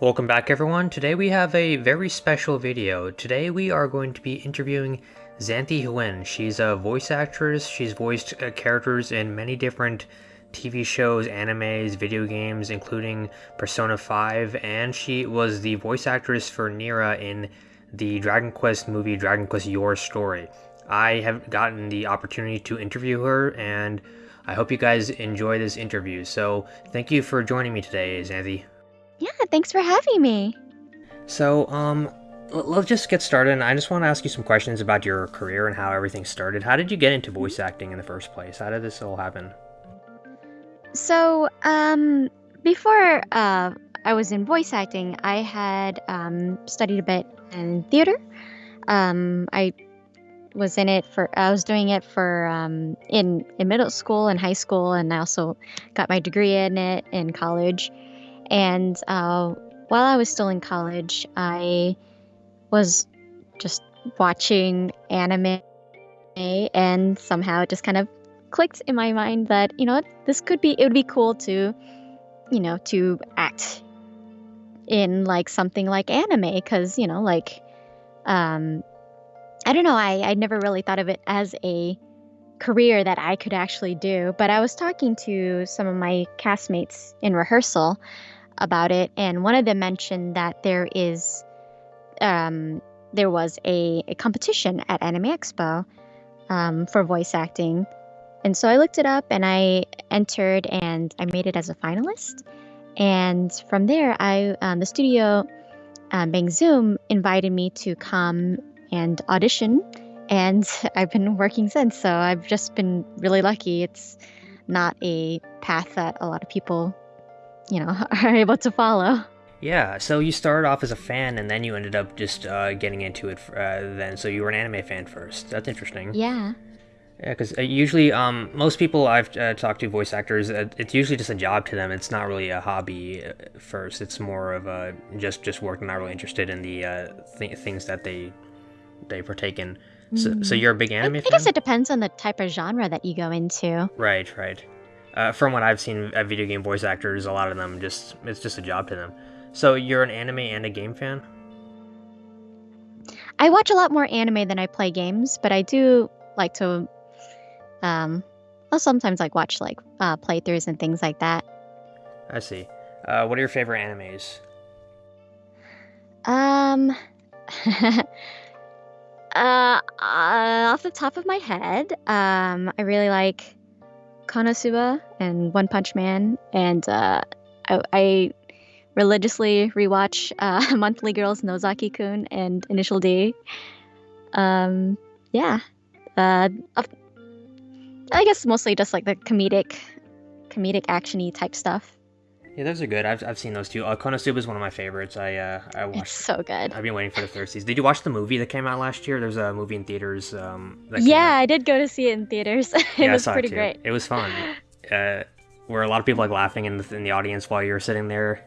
Welcome back everyone. Today we have a very special video. Today we are going to be interviewing Xanthe Huynh. She's a voice actress. She's voiced uh, characters in many different TV shows, animes, video games, including Persona 5, and she was the voice actress for Nera in the Dragon Quest movie Dragon Quest Your Story. I have gotten the opportunity to interview her, and I hope you guys enjoy this interview. So, thank you for joining me today, Xanthe. Yeah, thanks for having me. So, um, let's just get started. And I just want to ask you some questions about your career and how everything started. How did you get into voice acting in the first place? How did this all happen? So, um, before uh, I was in voice acting, I had um, studied a bit in theater. Um, I was in it for I was doing it for um, in in middle school and high school, and I also got my degree in it in college. And uh, while I was still in college, I was just watching anime, and somehow it just kind of clicked in my mind that you know this could be it would be cool to you know to act in like something like anime because you know like um i don't know i i never really thought of it as a career that i could actually do but i was talking to some of my castmates in rehearsal about it and one of them mentioned that there is um there was a, a competition at anime expo um, for voice acting and so I looked it up and I entered and I made it as a finalist. And from there, I um, the studio, um, Bang Zoom, invited me to come and audition. And I've been working since. So I've just been really lucky. It's not a path that a lot of people, you know, are able to follow. Yeah, so you started off as a fan and then you ended up just uh, getting into it uh, then. So you were an anime fan first. That's interesting. Yeah. Yeah, because uh, usually, um, most people I've uh, talked to, voice actors, uh, it's usually just a job to them. It's not really a hobby uh, first. It's more of a just just work. Not really interested in the uh, th- things that they they partake in. So, mm. so you're a big anime I, I guess it depends on the type of genre that you go into. Right, right. Uh, from what I've seen at video game voice actors, a lot of them just it's just a job to them. So you're an anime and a game fan. I watch a lot more anime than I play games, but I do like to um, I'll sometimes like watch like uh, playthroughs and things like that. I see. Uh, what are your favorite animes? Um, uh, uh, off the top of my head, um, I really like Konosuba and One Punch Man, and uh, I, I religiously rewatch uh, Monthly Girls Nozaki Kun and Initial D. Um, yeah. Uh, I guess mostly just like the comedic, comedic actiony type stuff. Yeah, those are good. I've, I've seen those too. Uh, Konosuba is one of my favorites. I uh, I watched. It's so good. I've been waiting for the third season. Did you watch the movie that came out last year? There's a movie in theaters. Um, yeah, I did go to see it in theaters. it yeah, was pretty it great. It was fun. Uh, were a lot of people like laughing in the in the audience while you were sitting there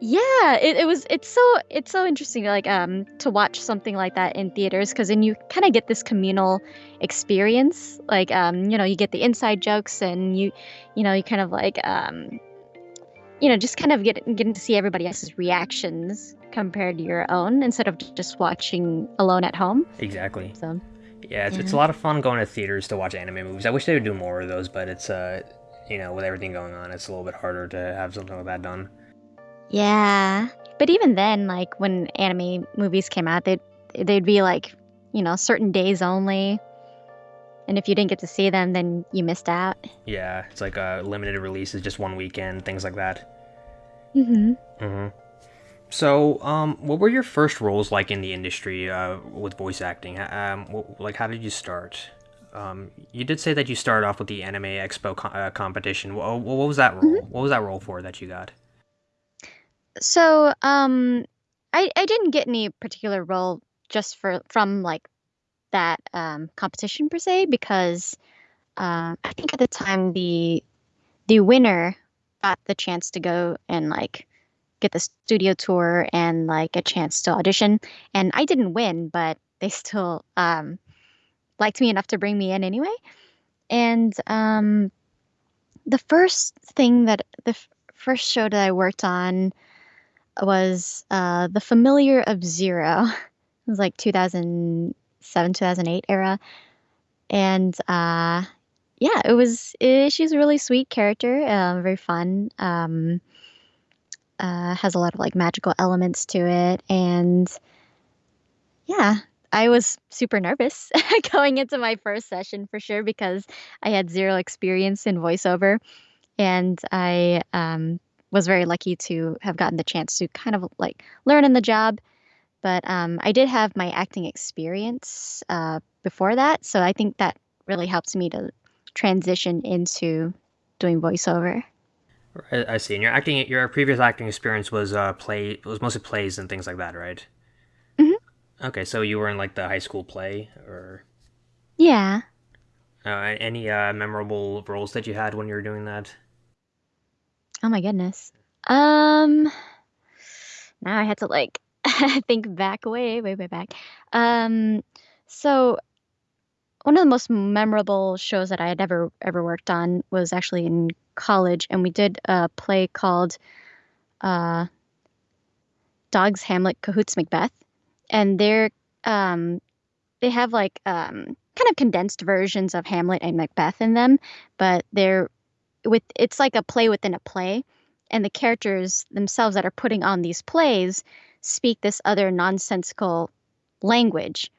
yeah, it, it was it's so it's so interesting like um to watch something like that in theaters because then you kind of get this communal experience. Like um you know you get the inside jokes and you you know you kind of like um you know just kind of get getting to see everybody else's reactions compared to your own instead of just watching alone at home. Exactly. So yeah, it's, yeah. it's a lot of fun going to theaters to watch anime movies. I wish they would do more of those, but it's uh you know with everything going on, it's a little bit harder to have something like that done. Yeah. But even then, like when anime movies came out, they'd they'd be like, you know, certain days only. And if you didn't get to see them, then you missed out. Yeah, it's like a limited releases, just one weekend, things like that. Mhm. Mhm. So, um, what were your first roles like in the industry uh, with voice acting? Um, what, like, how did you start? Um, you did say that you started off with the Anime Expo co- uh, competition. What, what, was that role? Mm-hmm. What was that role for that you got? So, um, I I didn't get any particular role just for from like that um, competition per se because uh, I think at the time the the winner got the chance to go and like get the studio tour and like a chance to audition and I didn't win but they still um, liked me enough to bring me in anyway and um, the first thing that the f- first show that I worked on was uh, the familiar of Zero. It was like 2007, 2008 era. And uh, yeah, it was, eh, she's a really sweet character, uh, very fun. Um, uh, has a lot of like magical elements to it. And yeah, I was super nervous going into my first session for sure because I had zero experience in voiceover. And I um, was very lucky to have gotten the chance to kind of like learn in the job. But um, I did have my acting experience uh, before that. So I think that really helps me to transition into doing voiceover. I, I see. And your acting, your previous acting experience was uh, play, it was mostly plays and things like that, right? hmm Okay, so you were in like the high school play, or Yeah. uh, any uh, memorable roles that you had when you were doing that? Oh my goodness. Um, now I had to like think back way, way, way back. Um, so one of the most memorable shows that I had ever ever worked on was actually in college, and we did a play called uh, Dogs Hamlet Cahoots Macbeth, and they're um, they have like um, kind of condensed versions of Hamlet and Macbeth in them, but they're with it's like a play within a play, and the characters themselves that are putting on these plays speak this other nonsensical language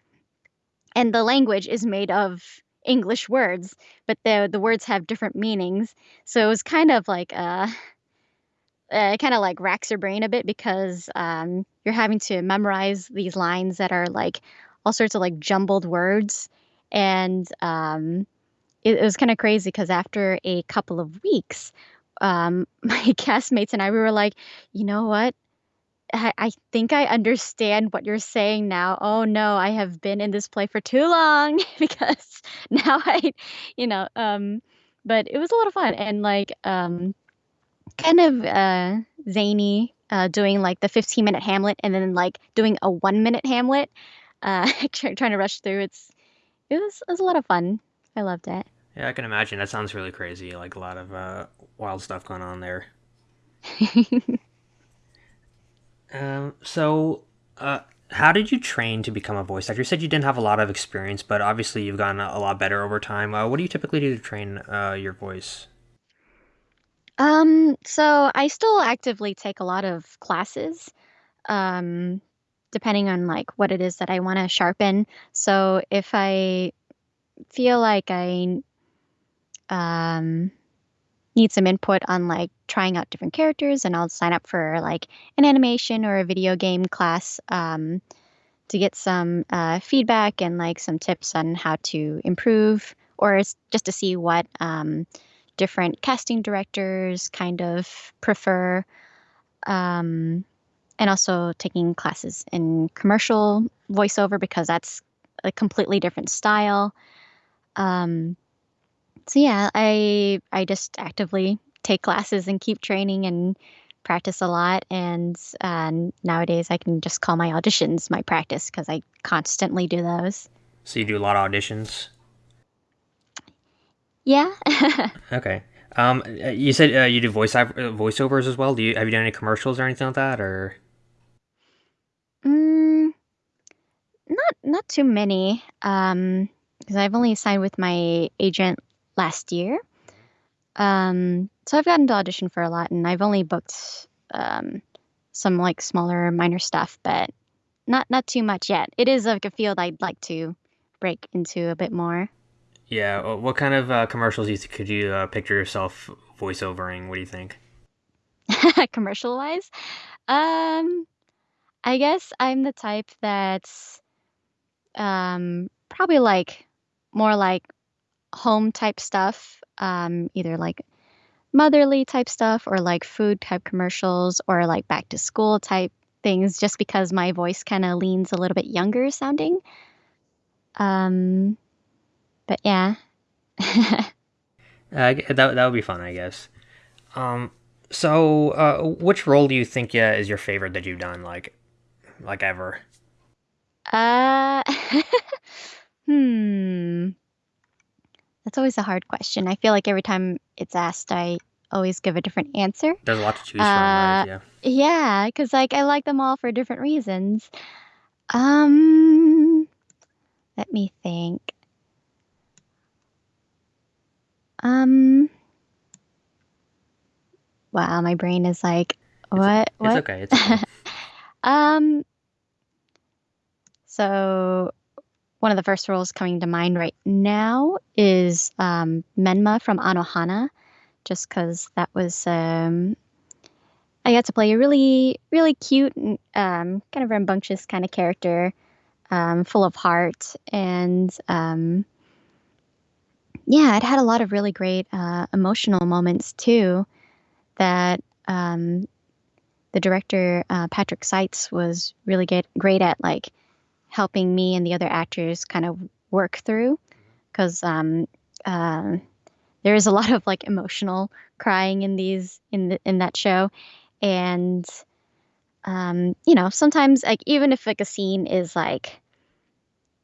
and the language is made of English words, but the the words have different meanings. So it was kind of like uh, uh kind of like racks your brain a bit because um, you're having to memorize these lines that are like all sorts of like jumbled words, and um, it, it was kind of crazy because after a couple of weeks, um, my castmates and I we were like, you know what? I, I think I understand what you're saying now. Oh no, I have been in this play for too long because now I, you know, um, but it was a lot of fun and like um, kind of uh, zany, uh, doing like the 15 minute Hamlet and then like doing a one minute Hamlet, uh, trying to rush through. It's it was it was a lot of fun. I loved it. Yeah, I can imagine. That sounds really crazy. Like a lot of uh, wild stuff going on there. Um, so, uh, how did you train to become a voice actor? You said you didn't have a lot of experience, but obviously you've gotten a, lot better over time. Uh, what do you typically do to train uh, your voice? Um, so I still actively take a lot of classes, um, depending on like what it is that I want to sharpen. So if I feel like I um, need some input on like trying out different characters, and I'll sign up for like an animation or a video game class um, to get some uh, feedback and like some tips on how to improve, or just to see what um, different casting directors kind of prefer. Um, and also taking classes in commercial voiceover because that's a completely different style. Um, so yeah, I I just actively take classes and keep training and practice a lot. And uh, nowadays, I can just call my auditions my practice because I constantly do those. So you do a lot of auditions. Yeah. Okay. Um, uh, you said uh, you do voice uh, voiceovers as well. Do you have you done any commercials or anything like that, or? mm, not not too many. Um, because I've only signed with my agent last year. Um, so I've gotten to audition for a lot, and I've only booked um some like smaller minor stuff, but not not too much yet. It is like a field I'd like to break into a bit more. Yeah. What kind of uh, commercials you th- could you uh, picture yourself voiceovering? What do you think? Commercial wise, um, I guess I'm the type that's um probably like more like home type stuff, um, either like motherly type stuff or like food type commercials or like back to school type things, just because my voice kind of leans a little bit younger sounding. Um, but yeah. Uh, that that would be fun, I guess. Um, so uh, which role do you think yeah is your favorite that you've done, like like ever? Uh, hmm. That's always a hard question. I feel like every time it's asked, I always give a different answer. There's a lot to choose from, right? Uh, Yeah. yeah, because like I like them all for different reasons. Um, let me think. Um, wow, my brain is like, It's what, it's what? okay. It's okay. Um, so one of the first roles coming to mind right now is um, Menma from Anohana, just because that was um, I got to play a really really cute and um, kind of rambunctious kind of character, um, full of heart, and um, yeah, it had a lot of really great uh, emotional moments too. That um, the director uh, Patrick Seitz was really get, great at like helping me and the other actors kind of work through. Because um, uh, there is a lot of like emotional crying in these in the, in that show. And um, you know sometimes like even if like a scene is like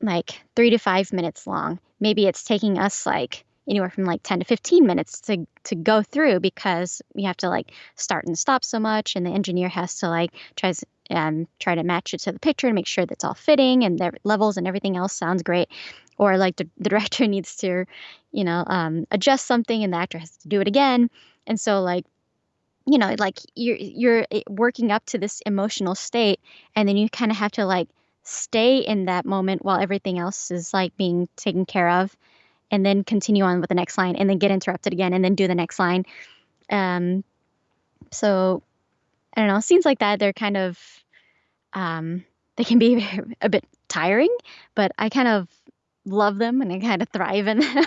like three to five minutes long maybe it's taking us like anywhere from like 10 to 15 minutes to to go through because we have to like start and stop so much and the engineer has to like try um, try to match it to the picture and make sure that's all fitting and the levels and everything else sounds great. Or like the, the director needs to you know um, adjust something and the actor has to do it again. And so like you know like you're you're eh, working up to this emotional state and then you kind of have to like stay in that moment while everything else is like being taken care of and then continue on with the next line and then get interrupted again and then do the next line. Um so i don't know scenes like that they're kind of um they can be a bit tiring but i kind of love them and i kind of thrive in them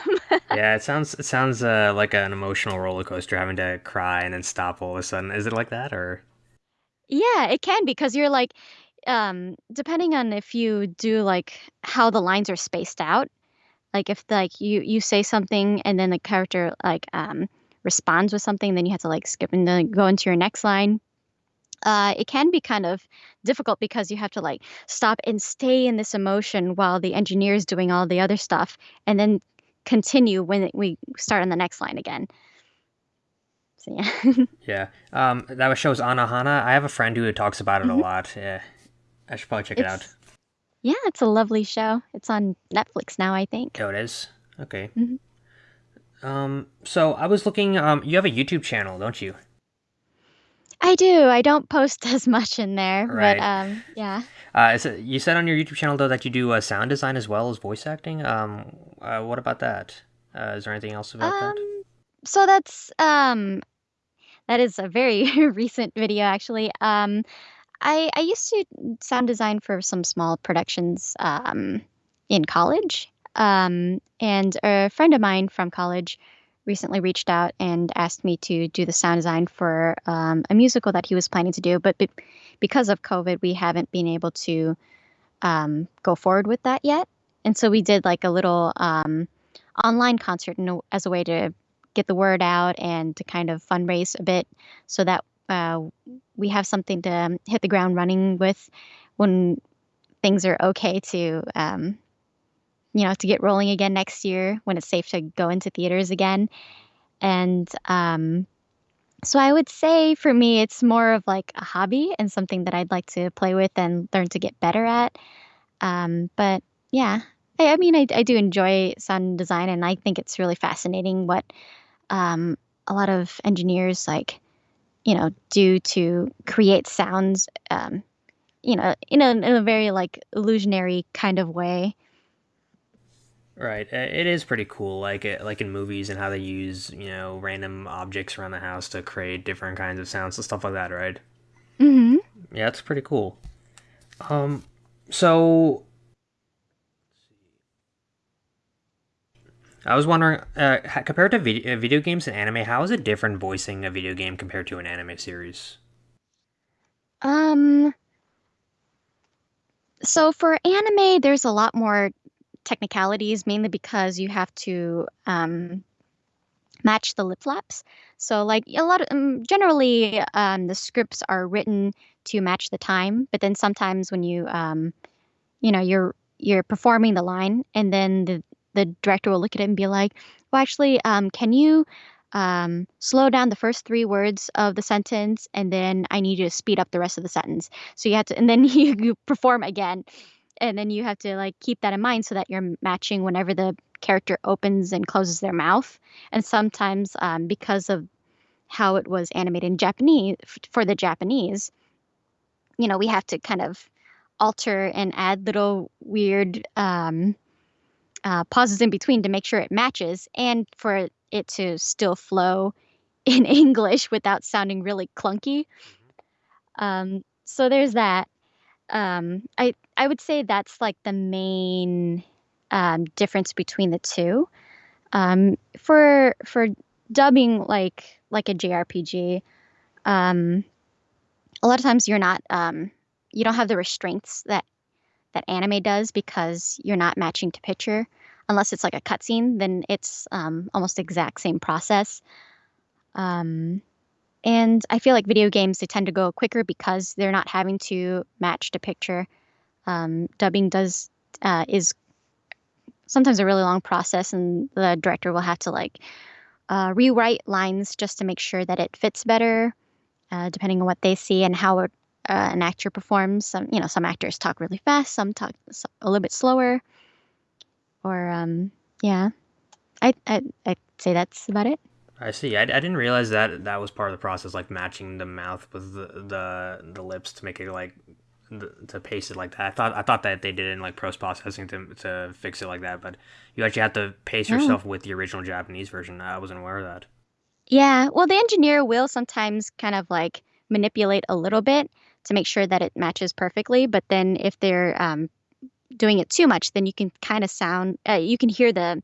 Yeah, it sounds it sounds uh, like an emotional roller coaster having to cry and then stop all of a sudden. Is it like that or? yeah it can because you're like um depending on if you do like how the lines are spaced out like if like you you say something and then the character like um responds with something then you have to like skip and then go into your next line uh it can be kind of difficult because you have to like stop and stay in this emotion while the engineer is doing all the other stuff and then continue when we start on the next line again so yeah Yeah. Um, that show's Anohana. I have a friend who talks about it a Mhm. lot. Yeah. I should probably check it out. yeah it's a lovely show it's on netflix now i think Oh, it is. Okay. Mhm. Um, so I was looking. Um, you have a YouTube channel, don't you? I do i don't post as much in there Right. but um yeah Uh, is it, you said on your YouTube channel though that you do uh, sound design as well as voice acting. Um, uh, what about that? Uh, is there anything else about that? Um, so that's um that is a very recent video actually. Um I I used to sound design for some small productions um in college. Um and a friend of mine from college recently reached out and asked me to do the sound design for um, a musical that he was planning to do, but be- because of COVID, we haven't been able to um, go forward with that yet. And so we did like a little um, online concert a, as a way to get the word out and to kind of fundraise a bit so that uh, we have something to hit the ground running with when things are okay to um, you know to get rolling again next year when it's safe to go into theaters again. And um, so i would say for me it's more of like a hobby and something that i'd like to play with and learn to get better at. Um, but yeah I, I mean I, I do enjoy sound design and i think it's really fascinating what um, a lot of engineers like you know do to create sounds um, you know in a, in a very like illusionary kind of way Right. uh, It is pretty cool, like like in movies and how they use you know random objects around the house to create different kinds of sounds and stuff like that, right? mm-hmm. Yeah, it's pretty cool. Um, so I was wondering, uh, compared to video, uh, video games and anime, how is it different voicing a video game compared to an anime series? um so for anime there's a lot more technicalities mainly because you have to um, match the lip flaps so like a lot of um, generally um, the scripts are written to match the time but then sometimes when you um, you know you're you're performing the line and then the the director will look at it and be like Well, actually, um, can you um, slow down the first three words of the sentence, and then I need you to speed up the rest of the sentence. So you have to, and then you, you perform again, and then you have to like keep that in mind so that you're matching whenever the character opens and closes their mouth. And sometimes, um, because of how it was animated in Japanese for the Japanese, you know, we have to kind of alter and add little weird um, uh, pauses in between to make sure it matches and for it to still flow in English without sounding really clunky. Um, so there's that. Um, I I would say that's like the main um, difference between the two. Um, for for dubbing like like a JRPG, um, a lot of times you're not um, you don't have the restraints that that anime does because you're not matching to picture unless it's like a cutscene then it's um, almost exact same process um, and i feel like video games they tend to go quicker because they're not having to match the picture um, dubbing does uh, is sometimes a really long process and the director will have to like uh, rewrite lines just to make sure that it fits better uh, depending on what they see and how uh, an actor performs. Some, you know, some actors talk really fast, some talk a little bit slower. Or, um, yeah, I, I, I'd say that's about it. I see. I, I didn't realize that that was part of the process, like matching the mouth with the the, the lips to make it like the, to paste it like that. I thought I thought that they did it in like post processing to to fix it like that, but you actually have to paste Oh. yourself with the original Japanese version. I wasn't aware of that. Yeah, well, the engineer will sometimes kind of like manipulate a little bit to make sure that it matches perfectly. But then if they're um, doing it too much, then you can kind of sound, uh, you can hear the,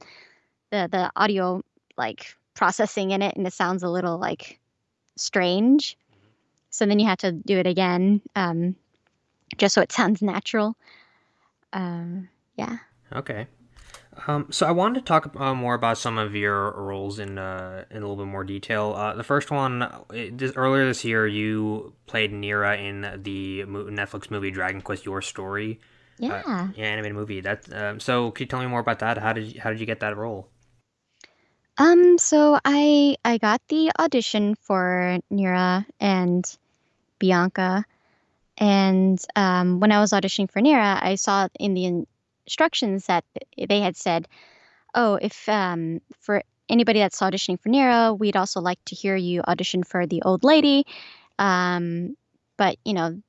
the the audio like processing in it, and it sounds a little like strange. So then you have to do it again, um, just so it sounds natural. Um, yeah. Okay. Um, so I wanted to talk uh, more about some of your roles in uh, in a little bit more detail. Uh, the first one, it, this, earlier this year, you played Nera in the Netflix movie Dragon Quest: Your Story, Yeah. yeah, animated movie. That um, so, could you tell me more about that? How did you, how did you get that role? Um, so I I got the audition for Nera and Bianca, and um, when I was auditioning for Nera, I saw in the instructions that they had said, "Oh, if um, for anybody that's auditioning for Nera, we'd also like to hear you audition for the old lady." Um, but you know,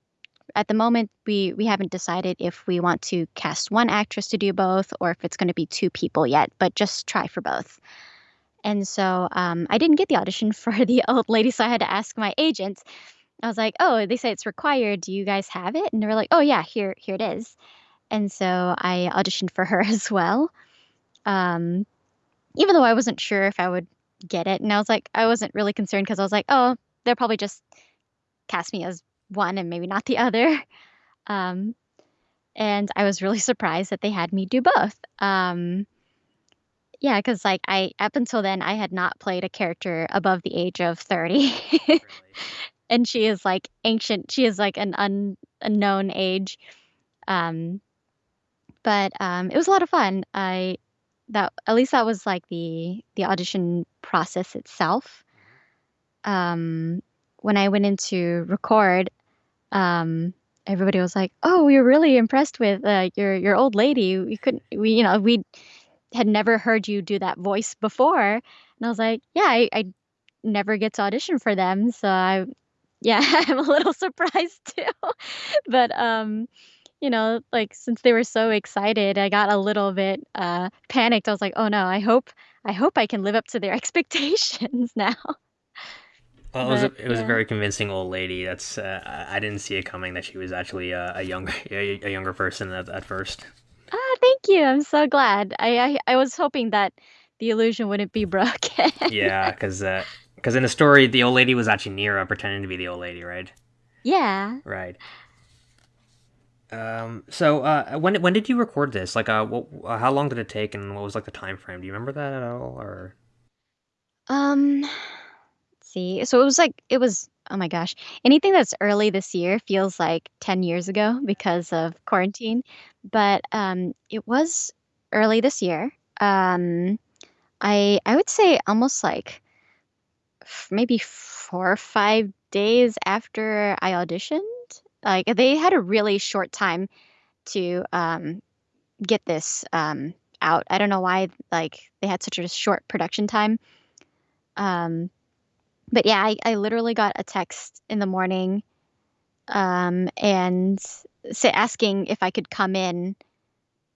at the moment, we we haven't decided if we want to cast one actress to do both or if it's going to be two people yet. But just try for both. And so um, I didn't get the audition for the old lady, so I had to ask my agent. I was like, "Oh, they say it's required. Do you guys have it?" And they were like, "Oh yeah, here here it is." And so I auditioned for her as well. Um, even though I wasn't sure if I would get it, and I was like, I wasn't really concerned because I was like, "Oh, they'll probably just cast me as one and maybe not the other." Um, and I was really surprised that they had me do both. Um, yeah, because like I up until then I had not played a character above the age of 30. and she is like ancient. She is like an un, unknown age. Um, but um, it was a lot of fun. I that at least that was like the the audition process itself. Um, when I went in to record, um, everybody was like, "Oh, we were really impressed with uh, your your old lady. We couldn't, we you know, we had never heard you do that voice before." And I was like, "Yeah, I, I never get to audition for them, so I, yeah, I'm a little surprised too." but um, you know, like since they were so excited, I got a little bit uh panicked. I was like, "Oh no, I hope I hope I can live up to their expectations now." Well, it was a, it was a very convincing old lady. That's uh, I didn't see it coming that she was actually uh, a younger a, a younger person at, at first. Ah, thank you. I'm so glad. I, I I was hoping that the illusion wouldn't be broken. Yeah, because because in the story, the old lady was actually Nera pretending to be the old lady, right? yeah. Right. Um. So, uh, when when did you record this? Like, uh, what, uh, how long did it take, and what was like the time frame? Do you remember that at all, or? Um, let's see. So it was like it was oh my gosh. Anything that's early this year feels like 10 years ago because of quarantine. But um it was early this year. Um I I would say almost like f- maybe four or five days after I auditioned. Like they had a really short time to um, get this um, out. I don't know why like they had such a short production time. Um, but yeah, I, I literally got a text in the morning um, and say, asking if I could come in.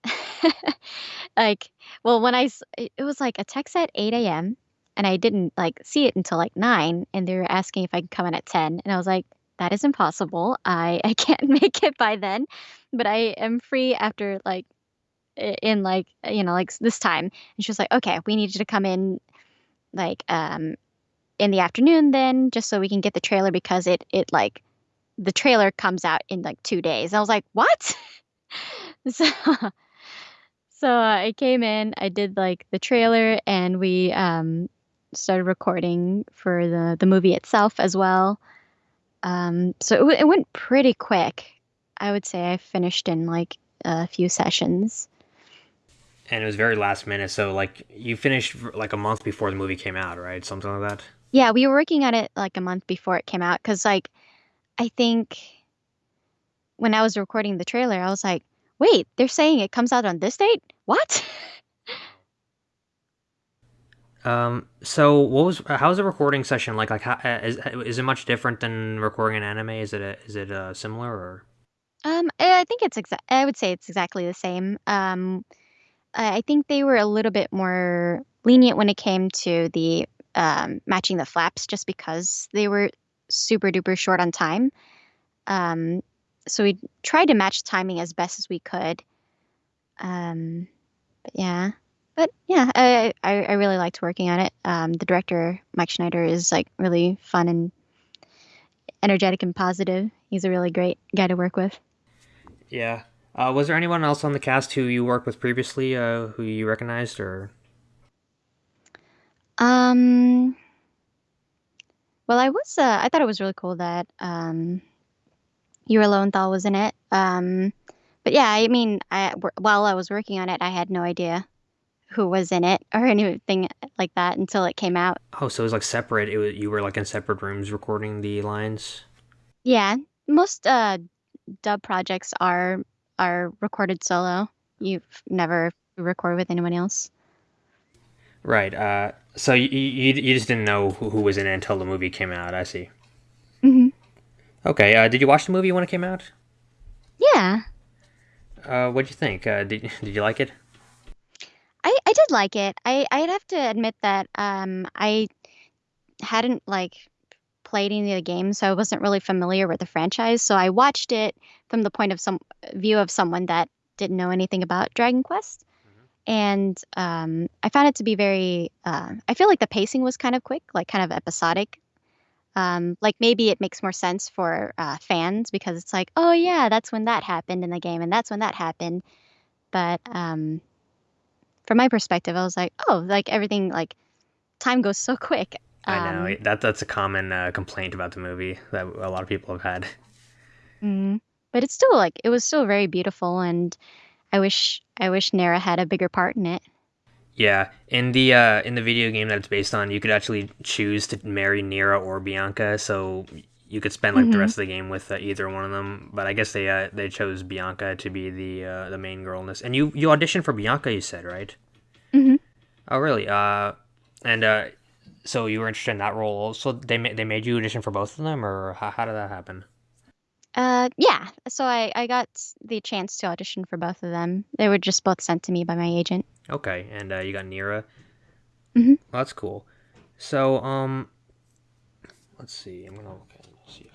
like, well, when I, it was like a text at 8 a.m. and I didn't like see it until like 9 and they were asking if I could come in at 10 and I was like, that is impossible. I I can't make it by then, but I am free after like in like you know like this time. And she was like, okay, we need you to come in like um in the afternoon then just so we can get the trailer because it it like the trailer comes out in like two days. I was like, what? so so uh, I came in, I did like the trailer, and we um started recording for the the movie itself as well. Um, so it, w- it went pretty quick. I would say I finished in like a few sessions. And it was very last minute, so like you finished like a month before the movie came out, right? Something like that. Yeah, we were working on it like a month before it came out because like I think when I was recording the trailer, I was like, wait, they're saying it comes out on this date? What? Um, so what was how's the recording session like? Like, how, uh, is is it much different than recording an anime? Is it a, is it uh, similar or? Um, I think it's exa- I would say it's exactly the same. Um, I think they were a little bit more lenient when it came to the um, matching the flaps, just because they were super duper short on time. Um, so we tried to match timing as best as we could. Um, but yeah, but yeah, I, I I really liked working on it. Um, the director Mike Schneider is like really fun and energetic and positive. He's a really great guy to work with. Yeah. Uh, was there anyone else on the cast who you worked with previously, uh, who you recognized, or? Um, well, I was uh, I thought it was really cool that um, Yuri Lowenthal was in it. Um, but yeah, I mean, I while I was working on it, I had no idea who was in it or anything like that until it came out. Oh, so it was like separate. It was you were like in separate rooms recording the lines. Yeah, most uh, dub projects are are recorded solo. You've never recorded with anyone else. Right. Uh, so you, you you just didn't know who, who was in it until the movie came out. I see. hmm Okay. Uh, did you watch the movie when it came out? Yeah, Uh, what'd you think? Uh, did did you like it? I I did like it. I I'd have to admit that um I hadn't like played any of the games, so I wasn't really familiar with the franchise. So I watched it from the point of some view of someone that didn't know anything about Dragon Quest, and um, I found it to be very. Uh, I feel like the pacing was kind of quick, like kind of episodic. Um, like maybe it makes more sense for uh, fans because it's like, oh yeah, that's when that happened in the game, and that's when that happened. But um, from my perspective, I was like, oh, like everything, like time goes so quick. I know Um, that that's a common uh, complaint about the movie that a lot of people have had. Mm. But it's still like it was still very beautiful, and I wish I wish Nera had a bigger part in it. Yeah, in the uh, in the video game that it's based on, you could actually choose to marry Nera or Bianca, so you could spend like the hmm rest of the game with uh, either one of them. But I guess they uh, they chose Bianca to be the uh, the main girl in this. And you you auditioned for Bianca, you said, right? hmm Oh, really? Uh, and uh, so you were interested in that role. So they ma- they made you audition for both of them, or how, how did that happen? Uh, yeah. So I I got the chance to audition for both of them. They were just both sent to me by my agent. Okay, and uh, you got Nera. hmm Well, that's cool. So um, let's see. I'm gonna look at see.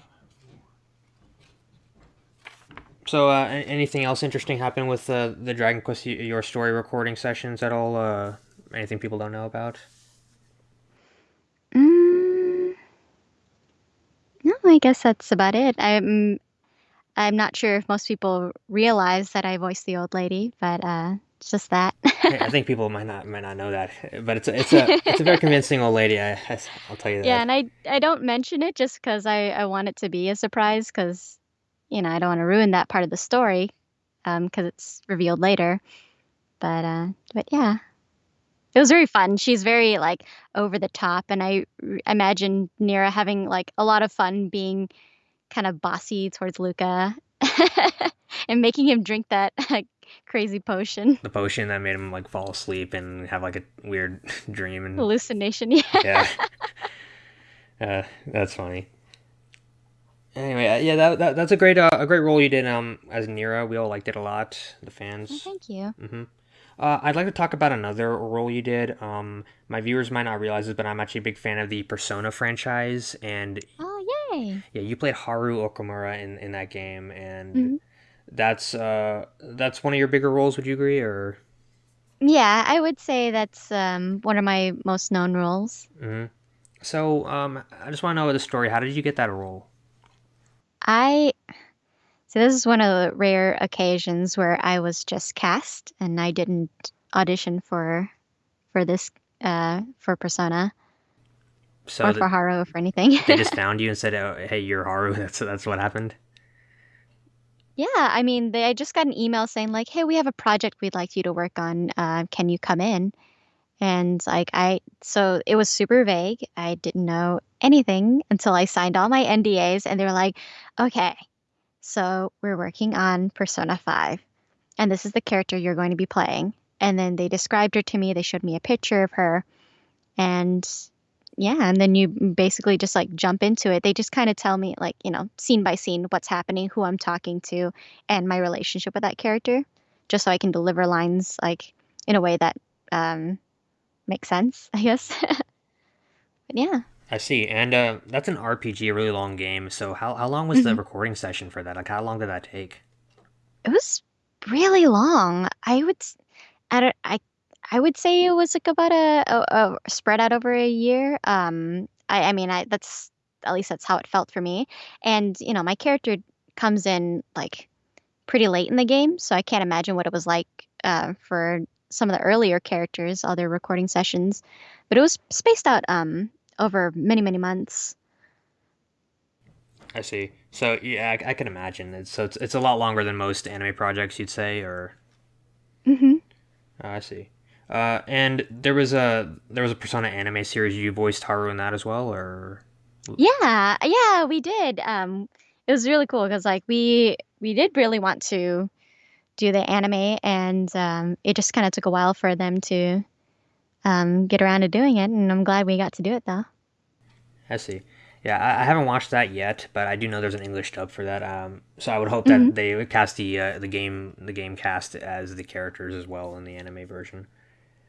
So, uh, anything else interesting happen with uh, the Dragon Quest your story recording sessions at all? Uh, anything people don't know about? Mm, no, I guess that's about it. I'm I'm not sure if most people realize that I voiced the old lady, but uh, it's just that. I think people might not might not know that, but it's a, it's a it's a very convincing old lady. I, will tell you that. Yeah, and I I don't mention it just because I I want it to be a surprise because you know I don't want to ruin that part of the story um because it's revealed later. But uh but yeah. it was very fun. She's very like over the top, and I r- imagine Nera having like a lot of fun being kind of bossy towards Luca and making him drink that crazy potion. The potion that made him like fall asleep and have like a weird dream and Hallucination, yeah. yeah. Uh, that's funny. Anyway, uh, yeah, that, that that's a great uh, a great role you did um as Nera. We all liked it a lot. The Oh, fans. thank you. Mm-hmm. Uh, I'd like to talk about another role you did. Um, my viewers might not realize this, but I'm actually a big fan of the Persona franchise, and Oh, yay. yeah, you played Haru Okamura in, in that game, and Mhm. that's uh that's one of your bigger roles. Would you agree? Or Yeah, I would say that's um, one of my most known roles. hmm so um, I just want to know the story. How did you get that role? I so this is one of the rare occasions where I was just cast and I didn't audition for for this uh for Persona So or for Haru or for anything. they just found you and said, oh, "Hey, you're Haru." That's that's what happened. Yeah, I mean, they I just got an email saying like, "Hey, we have a project we'd like you to work on. Uh, can you come in?" And like I, so it was super vague. I didn't know anything until I signed all my NDAs, and they were like, "Okay, so we're working on Persona 5, and this is the character you're going to be playing." And then they described her to me. They showed me a picture of her, and yeah, and then you basically just like jump into it. They just kind of tell me like, you know, scene by scene what's happening, who I'm talking to, and my relationship with that character, just so I can deliver lines like in a way that um makes sense, I guess. but yeah. I see, and uh, that's an RPG, a really long game. So how how long was the Mhm. recording session for that? Like, how long did that take? It was really long. I would i don't I I would say it was like about a, a, a spread out over a year. Um I I mean I that's at least that's how it felt for me. And you know, my character comes in like pretty late in the game, so I can't imagine what it was like uh, for some of the earlier characters, other recording sessions. But it was spaced out um over many, many months. I see. So yeah, I, I can imagine. It's, so it's it's a lot longer than most anime projects, you'd say, or Mm-hmm. oh, I see. Uh, and there was a there was a Persona anime series you voiced Haru in that as well, or Yeah, yeah, we did. Um, it was really cool because like we we did really want to do the anime, and um, it just kind of took a while for them to um, get around to doing it, and I'm glad we got to do it though. I see. Yeah, I, I haven't watched that yet, but I do know there's an English dub for that. Um, so I would hope that Mhm. they would cast the uh, the game the game cast as the characters as well in the anime version.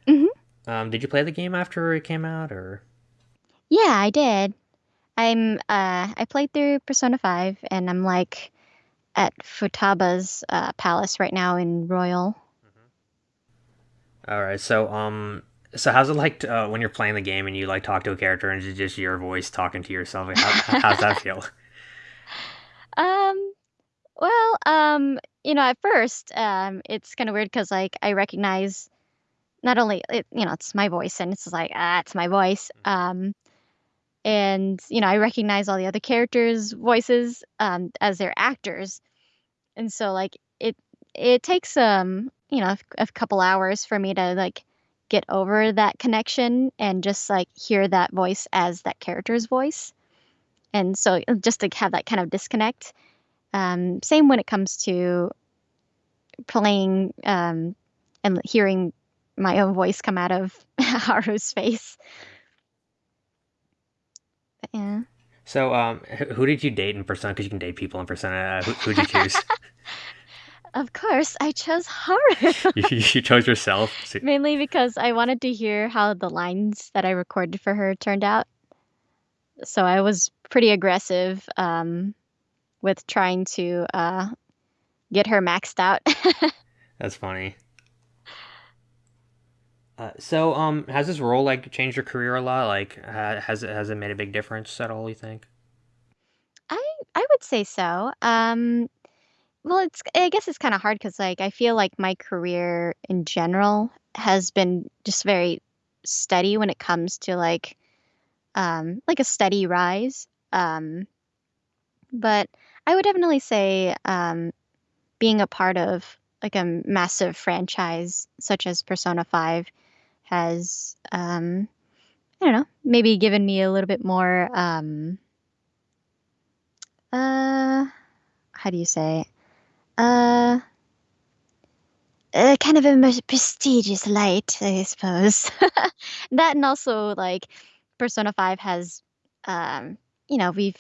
Mhm. Um, did you play the game after it came out, or Yeah, I did. I'm uh I played through Persona 5 and I'm like at Futaba's uh, palace right now in Royal. all right? So um, so how's it like to, uh, when you're playing the game and you like talk to a character and it's just your voice talking to yourself? Like, how, how's that feel? Um well, um you know, at first um it's kind of weird cuz like I recognize not only it, you know, it's my voice and it's like ah, it's my voice. Um and you know, I recognize all the other characters' voices um as their actors. And so like it it takes um you know a, a couple hours for me to like get over that connection and just like hear that voice as that character's voice and so uh, just to have that kind of disconnect um same when it comes to playing um and hearing my own voice come out of Haru's face But yeah So um, who did you date in Persona? Because you can date people in Persona. Uh, who who'd you choose? of course I chose Haru you, you chose yourself. So- Mainly because I wanted to hear how the lines that I recorded for her turned out. So I was pretty aggressive um, with trying to uh, get her maxed out. That's funny. Uh, so, um, has this role like changed your career a lot? Like, ha- has it has it made a big difference at all? You think? I I would say so. Um, well, it's I guess it's kind of hard because like I feel like my career in general has been just very steady when it comes to like um, like a steady rise. Um, but I would definitely say um, being a part of like a massive franchise such as Persona 5 has um, I don't know, maybe given me a little bit more um, uh, how do you say? Uh, uh, kind of a more prestigious light, I suppose. that and also like Persona 5 has um, you know, we've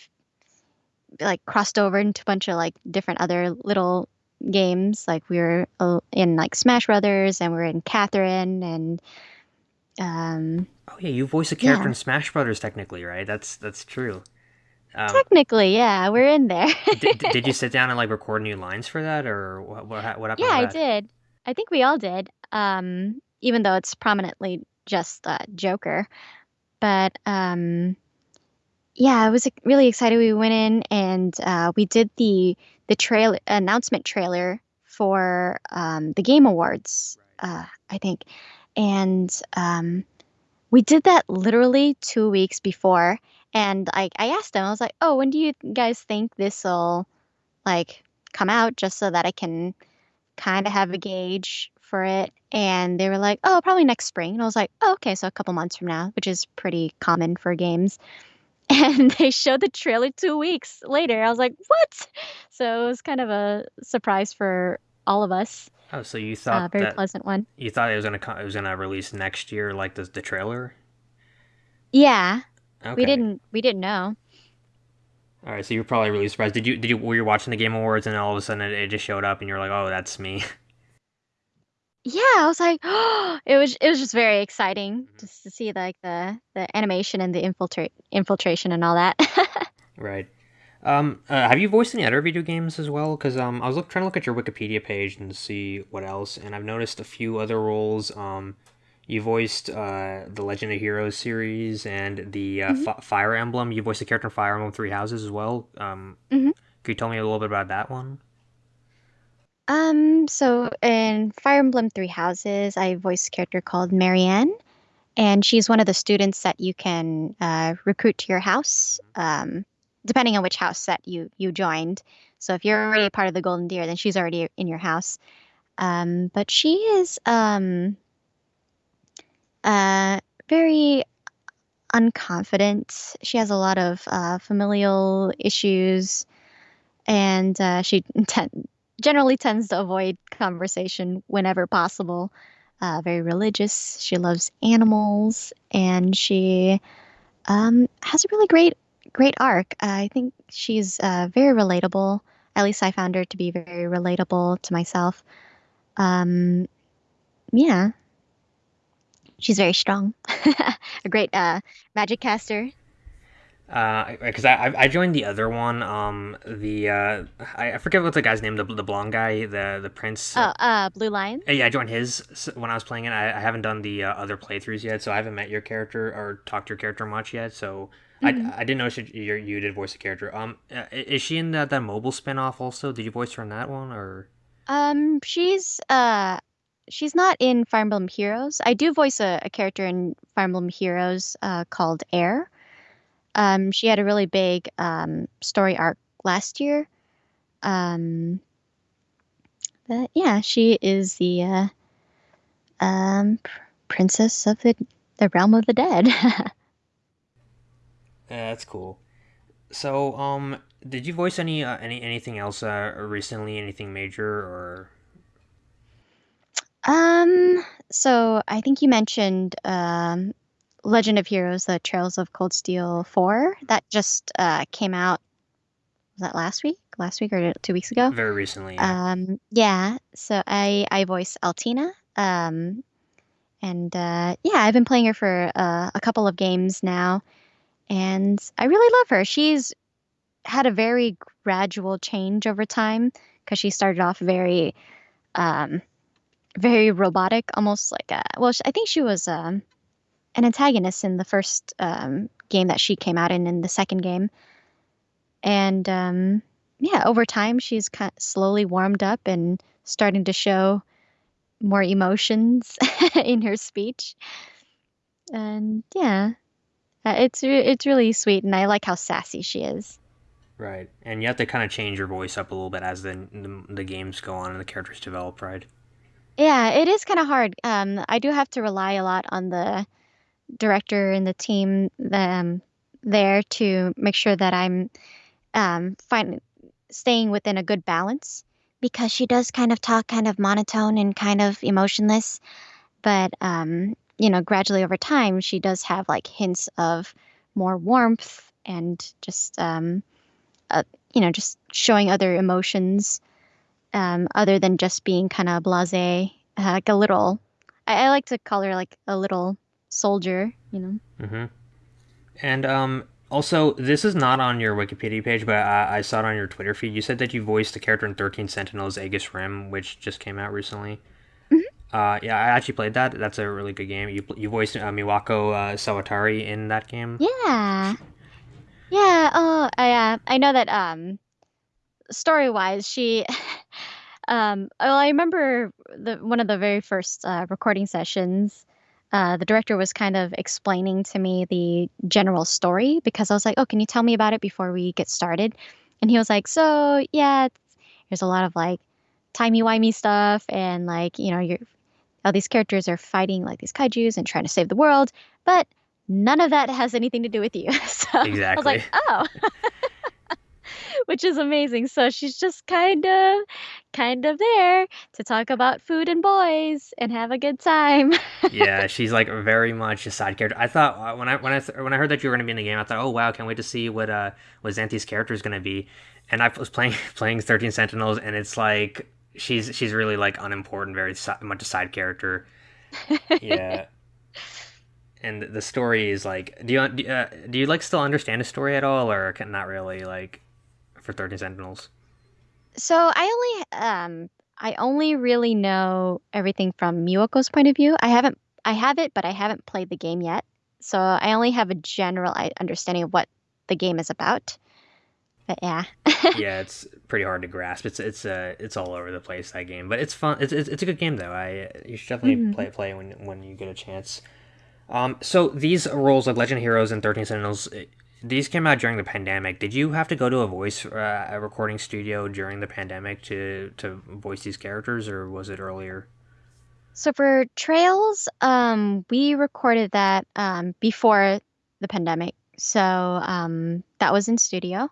like crossed over into a bunch of like different other little games. Like we were uh, in like Smash Brothers and we are in Catherine and um Oh yeah, you voice a character yeah. in Smash Brothers technically, right? That's that's true. Um, Technically, yeah, we're in there. did, did you sit down and like record new lines for that, or what what, what happened Yeah, I did. I think we all did. Um, even though it's prominently just uh, Joker. But um, yeah, I was really excited. We went in and uh, we did the the trail announcement trailer for um, the Game Awards, uh, I think, and um, we did that literally two weeks before. And I I asked them, I was like, "Oh, when do you guys think this will like come out, just so that I can kind of have a gauge for it?" And they were like, "Oh, probably next spring." And I was like, "Oh, okay, so a couple months from now," which is pretty common for games. And they showed the trailer 2 weeks later. I was like, "What?" So it was kind of a surprise for all of us. Oh, so you A thought very that pleasant one. you thought it was gonna it was gonna release next year, like the the trailer? Yeah, Okay. we didn't we didn't know. All right, so you were probably really surprised. Did you did you were you watching the Game Awards and all of a sudden it, it just showed up and you're like, oh, that's me. Yeah, I was like, it was it was just very exciting Mhm. just to see like the the animation and the infiltrate infiltration and all that. Right. Um, uh, have you voiced any other video games as well? Because um, I was look, trying to look at your Wikipedia page and see what else, and I've noticed a few other roles. Um, you voiced uh, the Legend of Heroes series and the uh, hmm F- Fire Emblem. You voiced a character in Fire Emblem Three Houses as well. Um, hmm could you tell me a little bit about that one? Um, so in Fire Emblem Three Houses, I voiced a character called Marianne, and she's one of the students that you can uh, recruit to your house, um, depending on which house that you you joined. So if you're already part of the Golden Deer, then she's already in your house. Um, but she is um, uh, very unconfident. She has a lot of uh, familial issues, and uh, she ten- generally tends to avoid conversation whenever possible. Uh, very religious. She loves animals, and she um, has a really great, great arc. Uh, I think she's uh, very relatable. At least I found her to be very relatable to myself. Um, yeah, she's very strong. a great uh, magic caster. Uh, because I, I I joined the other one. Um, the uh, I, I forget what the guy's name. The the blonde guy, the the prince. Oh, uh, Blue Lion. Uh, Yeah, I joined his when I was playing it. I, I haven't done the uh, other playthroughs yet, so I haven't met your character or talked to your character much yet. So I, hmm I didn't know she, you you did voice a character. Um, uh, is she in that, that mobile spinoff also? Did you voice her in that one or? Um, she's uh, she's not in Fire Emblem Heroes. I do voice a, a character in Fire Emblem Heroes uh, called Eir. Um, she had a really big um, story arc last year. Um, but yeah, she is the uh, um, princess of the the realm of the dead. Yeah, that's cool. So um, did you voice any uh, any anything else uh recently? Anything major or? Um, so I think you mentioned um, Legend of Heroes: The Trails of Cold Steel 4 that just uh, came out. Was that last week? Last week or two weeks ago? Very recently, yeah. Um, yeah. So I I voice Altina. Um, and uh, yeah, I've been playing her for uh, a couple of games now, and I really love her. She's had a very gradual change over time because she started off very um, very robotic, almost like a well, I think she was um, an antagonist in the first um, game that she came out in, in the second game, and um, yeah, over time she's kind of slowly warmed up and starting to show more emotions in her speech, and yeah, uh, it's re- it's really sweet, and I like how sassy she is. Right, and you have to kind of change your voice up a little bit as the, the the games go on and the characters develop, right? Yeah, it is kind of hard. Um, I do have to rely a lot on the director and the team um, there to make sure that I'm um, find, staying within a good balance because she does kind of talk kind of monotone and kind of emotionless. But, um, you know, gradually over time, she does have like hints of more warmth and just, um, uh, you know, just showing other emotions um, other than just being kind of blase, uh, like a little. I, I like to call her like a little soldier, you know. Mm-hmm. And um, also, this is not on your Wikipedia page, but I, I saw it on your Twitter feed. You said that you voiced the character in 13 Sentinels Aegis Rim, which just came out recently. Uh, yeah, I actually played that. That's a really good game. You you voiced uh, Miwako uh, Sawatari in that game. Yeah, yeah. Oh, I uh, I know that. Um, story wise, she. um, well, I remember the one of the very first uh, recording sessions. Uh, the director was kind of explaining to me the general story because I was like, "Oh, can you tell me about it before we get started?" And he was like, "So yeah, there's a lot of like timey wimey stuff, and like you know, you're these characters are fighting like these kaiju's and trying to save the world, but none of that has anything to do with you." so Exactly. I was like, "Oh." which is amazing. So she's just kind of kind of there to talk about food and boys and have a good time. yeah, she's like very much a side character. I thought uh, when I when I when I heard that you were going to be in the game, I thought, oh wow, can't wait to see what uh what Xanthe's character is going to be. And I was playing playing Thirteen Sentinels, and it's like she's she's really like unimportant, very si- much a side character. Yeah. And the story is like, do you do, uh, do you like still understand the story at all, or can, not really? Like for Thirteen Sentinels. so I only um I only really know everything from Miwako's point of view. I haven't I have it, but I haven't played the game yet. So I only have a general understanding of what the game is about. But yeah. yeah, it's pretty hard to grasp. It's it's uh it's all over the place that game, but it's fun. It's it's, it's a good game though. I you should definitely Mhm. play play when when you get a chance. Um, so these roles like Legend Heroes and Thirteen Sentinels, eh, these came out during the pandemic. Did you have to go to a voice uh, a recording studio during the pandemic to to voice these characters, or was it earlier? So for Trails, um, we recorded that um, before the pandemic. So um, that was in studio.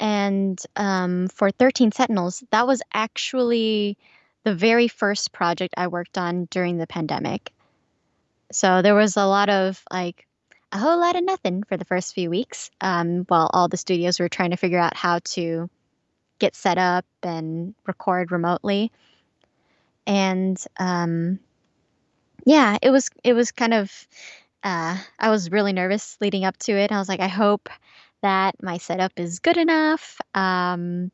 And um, for 13 Sentinels, that was actually the very first project I worked on during the pandemic. So there was a lot of like a whole lot of nothing for the first few weeks um, while all the studios were trying to figure out how to get set up and record remotely. And um, yeah, it was it was kind of uh, I was really nervous leading up to it. I was like, I hope that my setup is good enough um,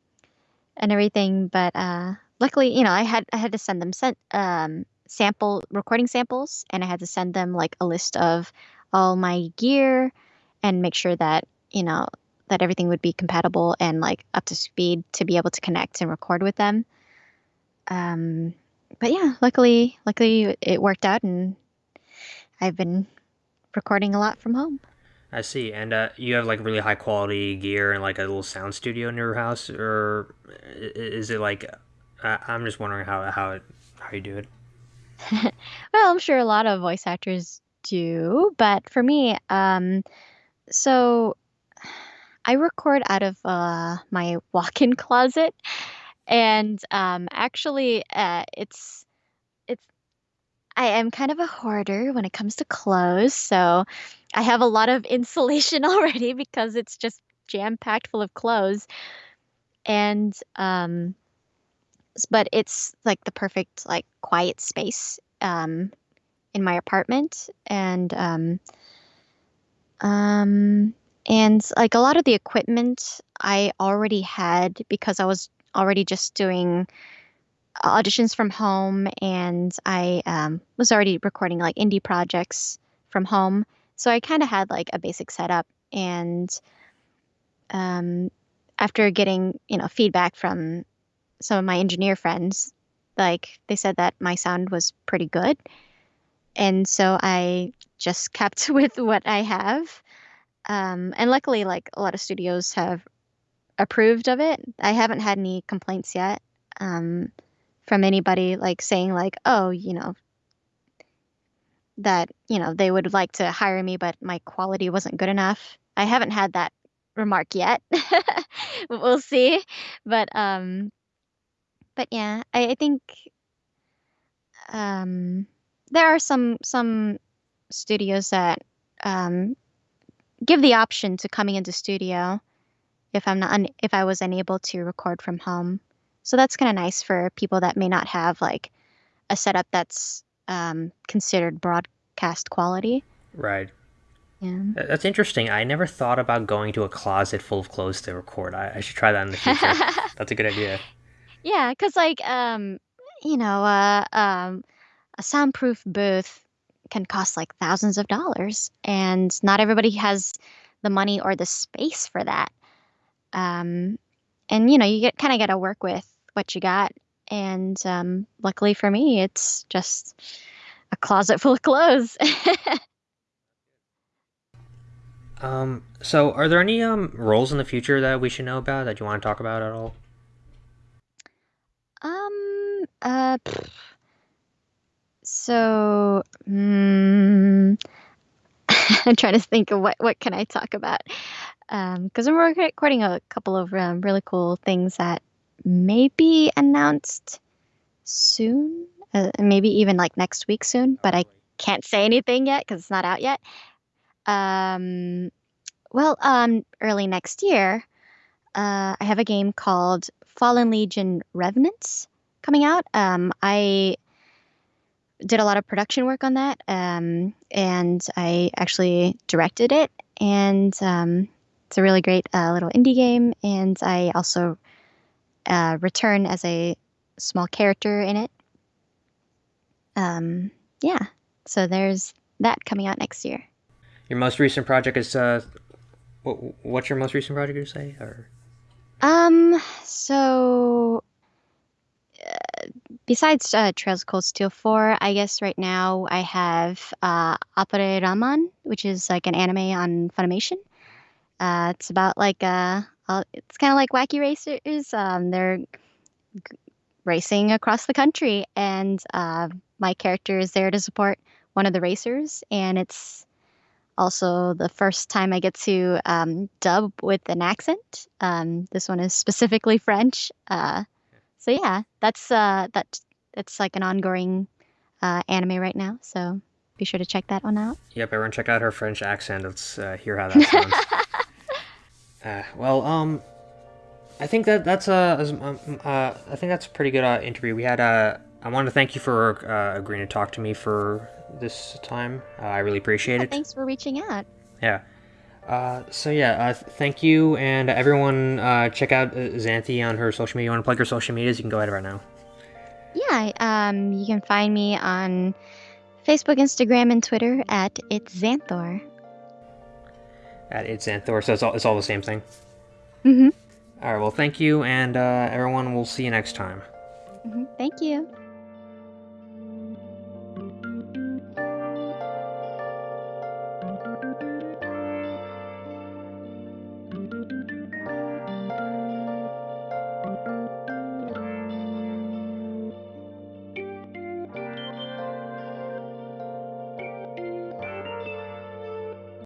and everything. But uh, luckily, you know, I had I had to send them sent um, sample recording samples, and I had to send them like a list of all my gear and make sure that you know that everything would be compatible and like up to speed to be able to connect and record with them. Um, but yeah, luckily, luckily it worked out, and I've been recording a lot from home. I see. And uh, you have like really high quality gear and like a little sound studio in your house, or is it like? Uh, I'm just wondering how how it how you do it. Well, I'm sure a lot of voice actors do, but for me, um, so I record out of uh, my walk-in closet, and um, actually, uh, it's I am kind of a hoarder when it comes to clothes, so I have a lot of insulation already because it's just jam-packed full of clothes, and um, but it's like the perfect like quiet space um, in my apartment, and um, um, and like a lot of the equipment I already had because I was already just doing auditions from home and I um, was already recording like indie projects from home. So I kind of had like a basic setup. And um, after getting, you know, feedback from some of my engineer friends, like they said that my sound was pretty good. And so I just kept with what I have. Um, and luckily, like a lot of studios have approved of it. I haven't had any complaints yet. Um, from anybody like saying like, oh, you know, that you know they would like to hire me, but my quality wasn't good enough. I haven't had that remark yet. we'll see, but um, but yeah, I, I think um, there are some some studios that um, give the option to coming into studio if I'm not un- if I was unable to record from home. So that's kind of nice for people that may not have like a setup that's um, considered broadcast quality. Right. Yeah. That's interesting. I never thought about going to a closet full of clothes to record. I, I should try that in the future. That's a good idea. Yeah, because like um, you know, uh, um, a soundproof booth can cost like thousands of dollars, and not everybody has the money or the space for that. Um, and you know, you get kind of got to work with what you got. And um, luckily for me, it's just a closet full of clothes. Um, so are there any um roles in the future that we should know about that you want to talk about at all? um, uh, so mm, I'm trying to think of what what can I talk about. Um, because I'm rec- recording a couple of um, really cool things that may be announced soon, uh, maybe even like next week soon, but I can't say anything yet because it's not out yet. Um, well, um, early next year, uh, I have a game called Fallen Legion Revenants coming out. Um, I did a lot of production work on that, um, and I actually directed it. And um, it's a really great uh, little indie game. And I also uh, return as a small character in it. Um, yeah, so there's that coming out next year. Your most recent project is uh, what, what's your most recent project you say or? Um, so uh, besides uh, Trails of Cold Steel 4, I guess right now I have uh, Ranman, which is like an anime on Funimation. Uh, it's about like uh, it's kind of like Wacky Racers. Um, they're g- racing across the country, and uh, my character is there to support one of the racers, and it's also the first time I get to um, dub with an accent. Um, this one is specifically French. Uh, so yeah, that's uh, that that's like an ongoing uh, anime right now. So be sure to check that one out. Yep, everyone check out her French accent. Let's uh, hear how that sounds. uh, well, um, I think that that's a, um, uh, I think that's a pretty good uh, interview. We had uh, I want to thank you for uh, agreeing to talk to me for this time. Uh, I really appreciate it. Thanks for reaching out. Yeah. Uh, so yeah, uh, th- thank you, and everyone uh, check out uh, Xanthe on her social media. You want to plug her social medias? You can go ahead right now. Yeah, um, you can find me on Facebook, Instagram, and Twitter at it's Xanthor. At it's Xanthor, so it's all, it's all the same thing. Mm-hmm. All right, well, thank you, and uh, everyone, we'll see you next time. mm-hmm. Thank you.